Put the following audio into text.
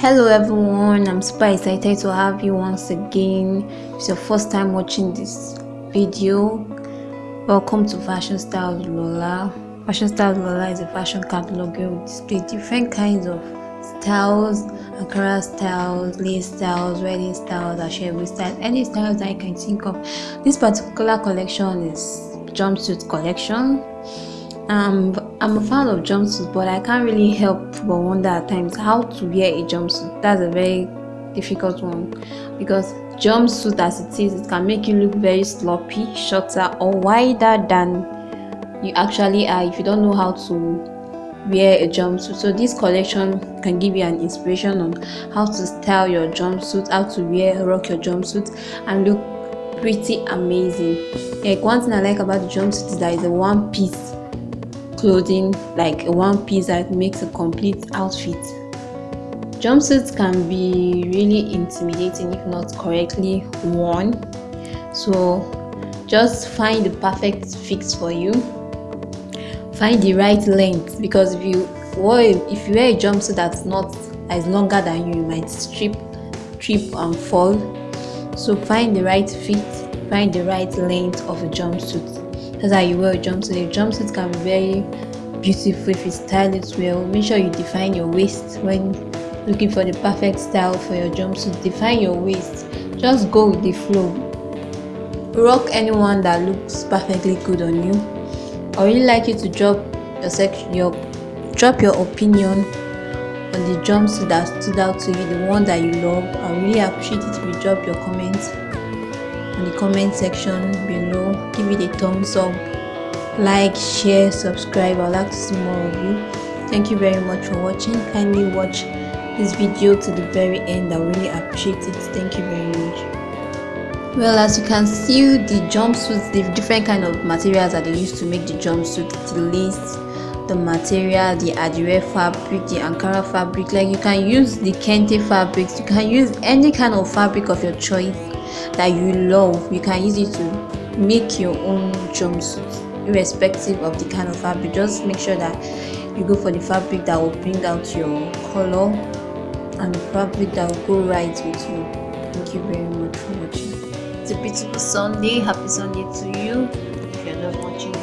hello everyone. I'm super excited to have you once again. If it's your first time watching this video. Welcome to fashion styles lola. Fashion styles lola is a fashion catalog where we display different kinds of styles ankara styles lace styles wedding styles ashebi styles any styles that you can think of. This particular collection is jumpsuit collection um i'm a fan of jumpsuits but i can't really help but wonder at times how to wear a jumpsuit. That's a very difficult one because jumpsuit as it is it can make you look very sloppy shorter or wider than you actually are if you don't know how to wear a jumpsuit. So this collection can give you an inspiration on how to style your jumpsuit how to wear rock your jumpsuit and look pretty amazing. Like one thing i like about the jumpsuit is that it's a one piece clothing like one piece that makes a complete outfit. Jumpsuits can be really intimidating if not correctly worn. So just find the perfect fix for you. Find the right length because if you wear if you wear a jumpsuit that's not as longer than you, you might strip, trip and fall. So find the right fit, find the right length of a jumpsuit that's how you wear a jumpsuit. A jumpsuit can be very beautiful if you style it well. Make sure you define your waist when looking for the perfect style for your jumpsuit. Define your waist. Just go with the flow. Rock anyone that looks perfectly good on you. I really like you to drop your section your drop your opinion on the jumpsuit that stood out to you the one that you love. I really appreciate it if you drop your comments in the comment section below. Give it a thumbs up like share subscribe. I'd like to see more of you. Thank you very much for watching. Kindly watch this video to the very end. I really appreciate it. Thank you very much. Well as you can see the jumpsuits the different kind of materials that they use to make the jumpsuit the lace the material the adire fabric the ankara fabric like you can use the kente fabrics. You can use any kind of fabric of your choice that you love you can use it to make your own jumpsuit irrespective of the kind of fabric. Just make sure that you go for the fabric that will bring out your color and the fabric that will go right with you. Thank you very much for watching. It's a beautiful sunday. Happy sunday to you. If you're not watching